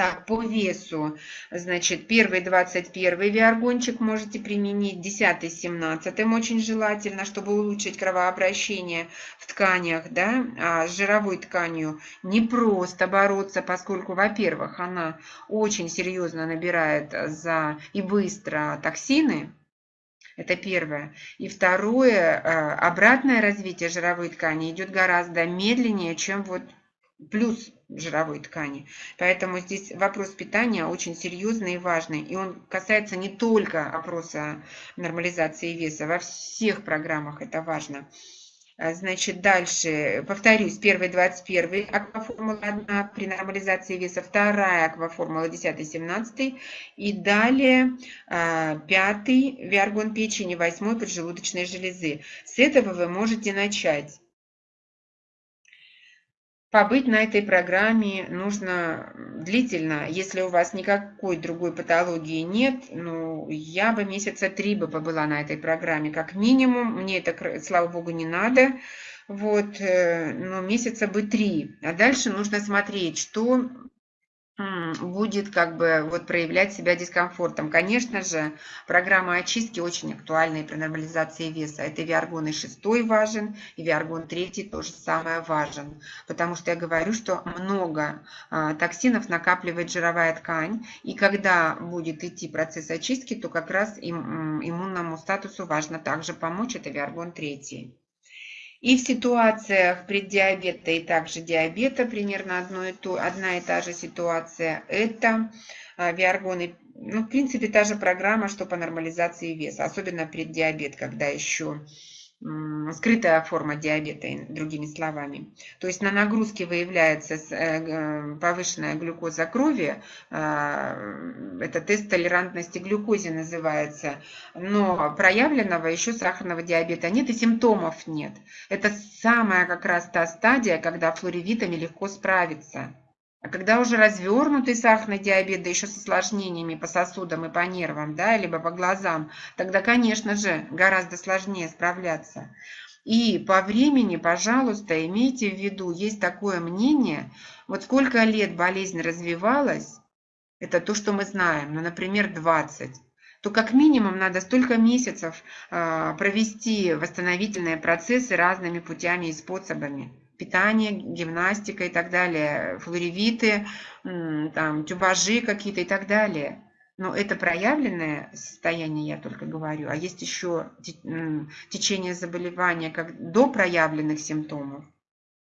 Так, по весу, значит, первый 21 виаргончик можете применить, 10 17 очень желательно, чтобы улучшить кровообращение в тканях, да, а с жировой тканью не просто бороться, поскольку, во-первых, она очень серьезно набирает за и быстро токсины, это первое. И второе, э, обратное развитие жировой ткани идет гораздо медленнее, чем вот плюс жировой ткани. Поэтому здесь вопрос питания очень серьезный и важный. И он касается не только опроса нормализации веса, во всех программах это важно. А, значит, дальше, повторюсь, первый 21 акваформула 1 при нормализации веса, вторая акваформула 10-17 и далее а, пятый виаргон печени, восьмой поджелудочной железы. С этого вы можете начать. Побыть на этой программе нужно длительно. Если у вас никакой другой патологии нет, ну, я бы месяца три бы побыла на этой программе, как минимум. Мне это, слава богу, не надо. Вот, э, но месяца бы три. А дальше нужно смотреть, что будет как бы вот проявлять себя дискомфортом. Конечно же, программа очистки очень актуальна и при нормализации веса. Это виаргон и 6 важен, и виаргон 3 тоже самое важен. Потому что я говорю, что много а, токсинов накапливает жировая ткань, и когда будет идти процесс очистки, то как раз им, иммунному статусу важно также помочь, это виаргон 3. И в ситуациях преддиабета и также диабета примерно одно и то, одна и та же ситуация. Это а, виаргоны, ну, в принципе, та же программа, что по нормализации веса, особенно преддиабет, когда еще скрытая форма диабета, другими словами. То есть на нагрузке выявляется э, повышенная глюкоза крови, а, это тест толерантности глюкозе называется, но проявленного еще сахарного диабета нет и симптомов нет. Это самая как раз та стадия, когда флоревитами легко справиться. А когда уже развернутый сахарный диабет, да еще с осложнениями по сосудам и по нервам, да, либо по глазам, тогда, конечно же, гораздо сложнее справляться. И по времени, пожалуйста, имейте в виду, есть такое мнение, вот сколько лет болезнь развивалась, это то, что мы знаем, ну, например, 20, то как минимум надо столько месяцев э, провести восстановительные процессы разными путями и способами питание, гимнастика и так далее, флоревиты, там, тюбажи какие-то и так далее. Но это проявленное состояние, я только говорю, а есть еще течение заболевания как до проявленных симптомов.